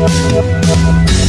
We'll be right back.